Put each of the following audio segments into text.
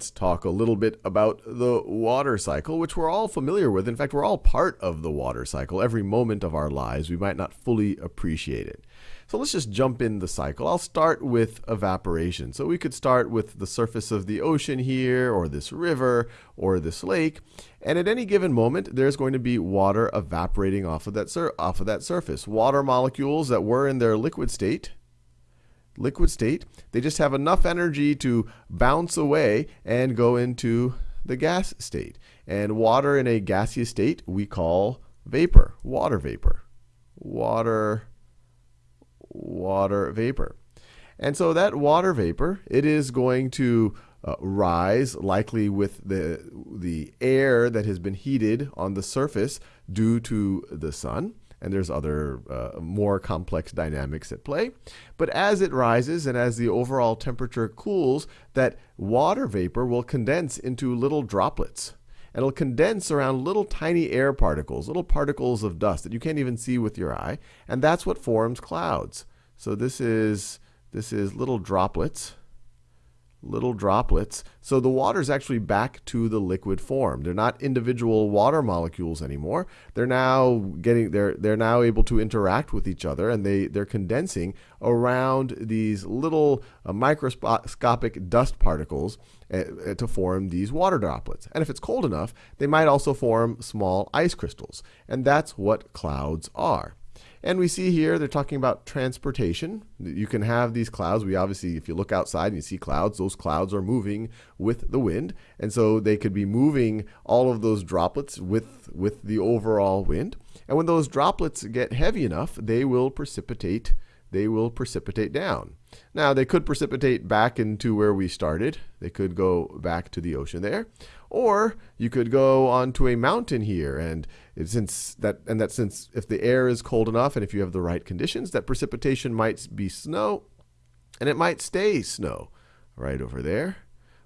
Let's talk a little bit about the water cycle, which we're all familiar with. In fact, we're all part of the water cycle. Every moment of our lives, we might not fully appreciate it. So let's just jump in the cycle. I'll start with evaporation. So we could start with the surface of the ocean here, or this river, or this lake. And at any given moment, there's going to be water evaporating off of that, off of that surface. Water molecules that were in their liquid state liquid state. They just have enough energy to bounce away and go into the gas state. And water in a gaseous state we call vapor, water vapor. Water, water vapor. And so that water vapor, it is going to uh, rise, likely with the, the air that has been heated on the surface due to the sun and there's other uh, more complex dynamics at play. But as it rises and as the overall temperature cools, that water vapor will condense into little droplets. And it'll condense around little tiny air particles, little particles of dust that you can't even see with your eye, and that's what forms clouds. So this is this is little droplets little droplets. So the water is actually back to the liquid form. They're not individual water molecules anymore. They're now getting they're they're now able to interact with each other and they they're condensing around these little uh, microscopic dust particles uh, to form these water droplets. And if it's cold enough, they might also form small ice crystals. And that's what clouds are. And we see here they're talking about transportation. You can have these clouds. We obviously, if you look outside and you see clouds, those clouds are moving with the wind. And so they could be moving all of those droplets with, with the overall wind. And when those droplets get heavy enough, they will precipitate they will precipitate down. Now, they could precipitate back into where we started. They could go back to the ocean there. Or you could go onto a mountain here, and since that and that since if the air is cold enough and if you have the right conditions, that precipitation might be snow, and it might stay snow right over there,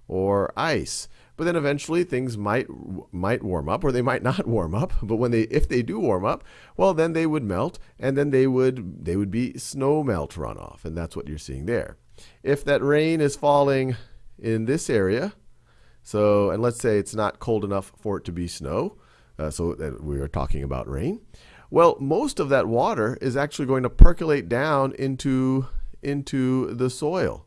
or ice. But then eventually things might might warm up or they might not warm up. But when they if they do warm up, well then they would melt and then they would they would be snow melt runoff and that's what you're seeing there. If that rain is falling in this area, so and let's say it's not cold enough for it to be snow, uh, so we are talking about rain. Well, most of that water is actually going to percolate down into into the soil.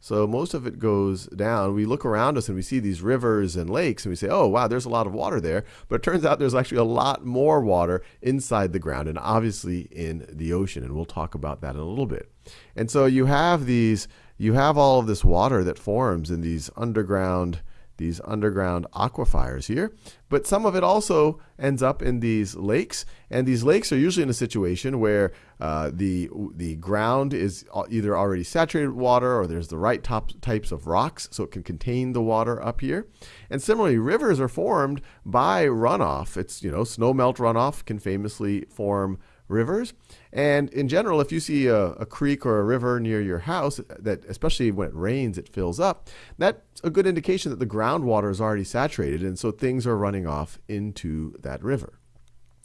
So most of it goes down. We look around us and we see these rivers and lakes and we say, oh, wow, there's a lot of water there. But it turns out there's actually a lot more water inside the ground and obviously in the ocean. And we'll talk about that in a little bit. And so you have these, you have all of this water that forms in these underground these underground aquifers here. But some of it also ends up in these lakes. And these lakes are usually in a situation where uh, the, the ground is either already saturated with water or there's the right top, types of rocks so it can contain the water up here. And similarly, rivers are formed by runoff. It's, you know, snow melt runoff can famously form rivers. And in general, if you see a, a, creek or a river near your house, that especially when it rains, it fills up, that's a good indication that the groundwater is already saturated, and so things are running off into that river.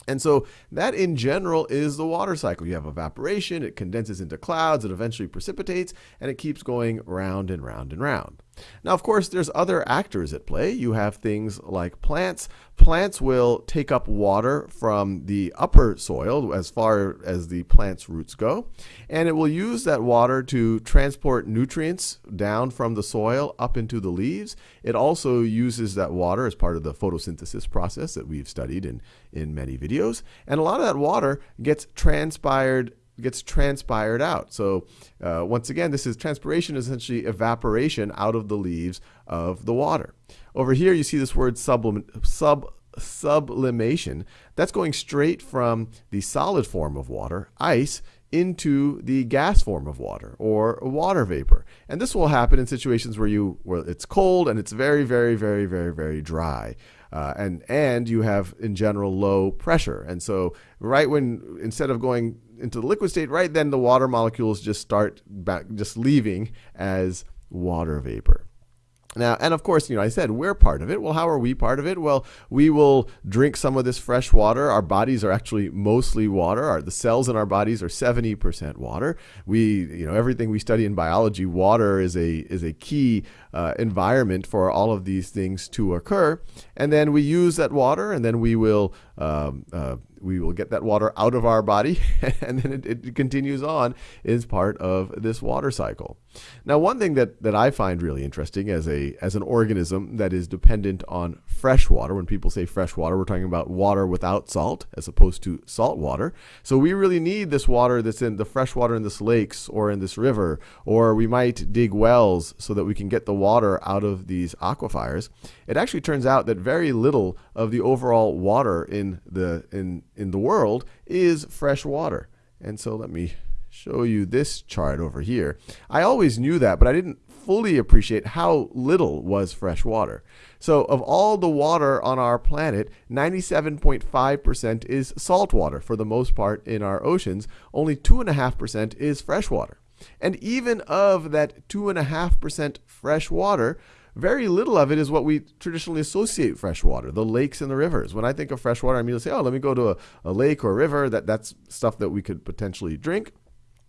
And so that in general is the water cycle. You have evaporation, it condenses into clouds, it eventually precipitates, and it keeps going round and round and round. Now, of course, there's other actors at play. You have things like plants. Plants will take up water from the upper soil as far as the plant's roots go, and it will use that water to transport nutrients down from the soil up into the leaves. It also uses that water as part of the photosynthesis process that we've studied in, in many videos. And a lot of that water gets transpired gets transpired out. So uh, once again, this is transpiration is essentially evaporation out of the leaves of the water. Over here, you see this word sublim sub sublimation. That's going straight from the solid form of water, ice, into the gas form of water or water vapor. And this will happen in situations where you where it's cold and it's very, very, very, very, very dry. Uh, and and you have in general low pressure. And so right when instead of going into the liquid state, right then the water molecules just start back, just leaving as water vapor. Now, and of course, you know, I said we're part of it. Well, how are we part of it? Well, we will drink some of this fresh water. Our bodies are actually mostly water. Our, the cells in our bodies are 70% water. We, you know, everything we study in biology, water is a is a key uh, environment for all of these things to occur. And then we use that water, and then we will um, uh, we will get that water out of our body, and then it, it, continues on is part of this water cycle. Now, one thing that, that I find really interesting as a as an organism that is dependent on fresh water, when people say fresh water, we're talking about water without salt as opposed to salt water. So we really need this water that's in the fresh water in this lakes or in this river, or we might dig wells so that we can get the water out of these aquifers. It actually turns out that very little of the overall water in the in in the world is fresh water. And so let me show you this chart over here. I always knew that, but I didn't fully appreciate how little was fresh water. So of all the water on our planet, 97.5% is salt water for the most part in our oceans. Only 2.5% is fresh water. And even of that 2.5% fresh water, very little of it is what we traditionally associate fresh water, the lakes and the rivers. When I think of fresh water, I immediately say, oh, let me go to a, a lake or a river. That, that's stuff that we could potentially drink.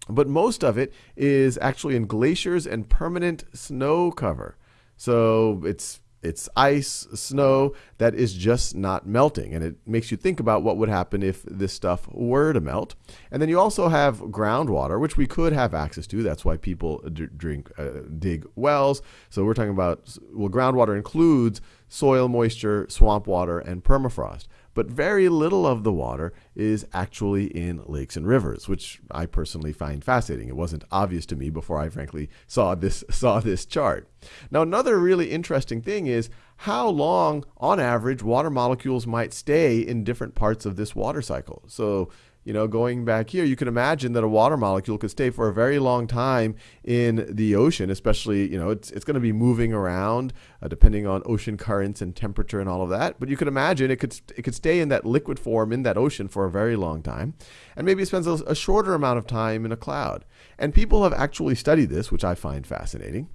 But most of it is actually in glaciers and permanent snow cover. So it's it's ice, snow that is just not melting. And it makes you think about what would happen if this stuff were to melt. And then you also have groundwater, which we could have access to. That's why people drink, uh, dig wells. So we're talking about, well, groundwater includes soil moisture, swamp water, and permafrost but very little of the water is actually in lakes and rivers, which I personally find fascinating. It wasn't obvious to me before I frankly saw this saw this chart. Now another really interesting thing is how long on average water molecules might stay in different parts of this water cycle. So you know, going back here, you can imagine that a water molecule could stay for a very long time in the ocean, especially, you know, it's, it's going to be moving around uh, depending on ocean currents and temperature and all of that. But you could imagine it could, it could stay in that liquid form in that ocean for a very long time. And maybe it spends a, a shorter amount of time in a cloud. And people have actually studied this, which I find fascinating.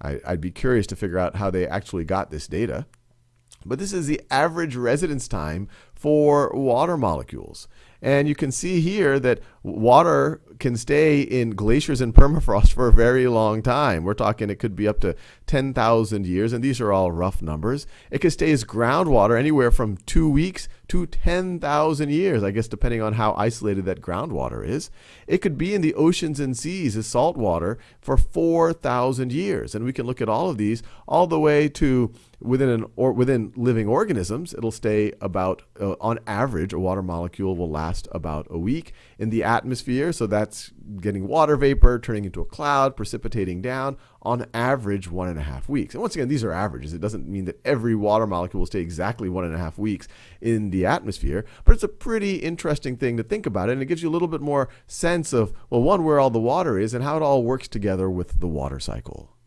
I, I'd be curious to figure out how they actually got this data. But this is the average residence time for water molecules. And you can see here that water can stay in glaciers and permafrost for a very long time. We're talking it could be up to 10,000 years, and these are all rough numbers. It could stay as groundwater anywhere from two weeks to 10,000 years, I guess, depending on how isolated that groundwater is. It could be in the oceans and seas as salt water for 4,000 years. And we can look at all of these all the way to within an or within living organisms. It'll stay about, uh, on average, a water molecule will last about a week in the atmosphere. So that's getting water vapor, turning into a cloud, precipitating down on average one and a half weeks. And once again, these are averages. It doesn't mean that every water molecule will stay exactly one and a half weeks in the atmosphere, but it's a pretty interesting thing to think about. And it gives you a little bit more sense of, well, one, where all the water is and how it all works together with the water cycle.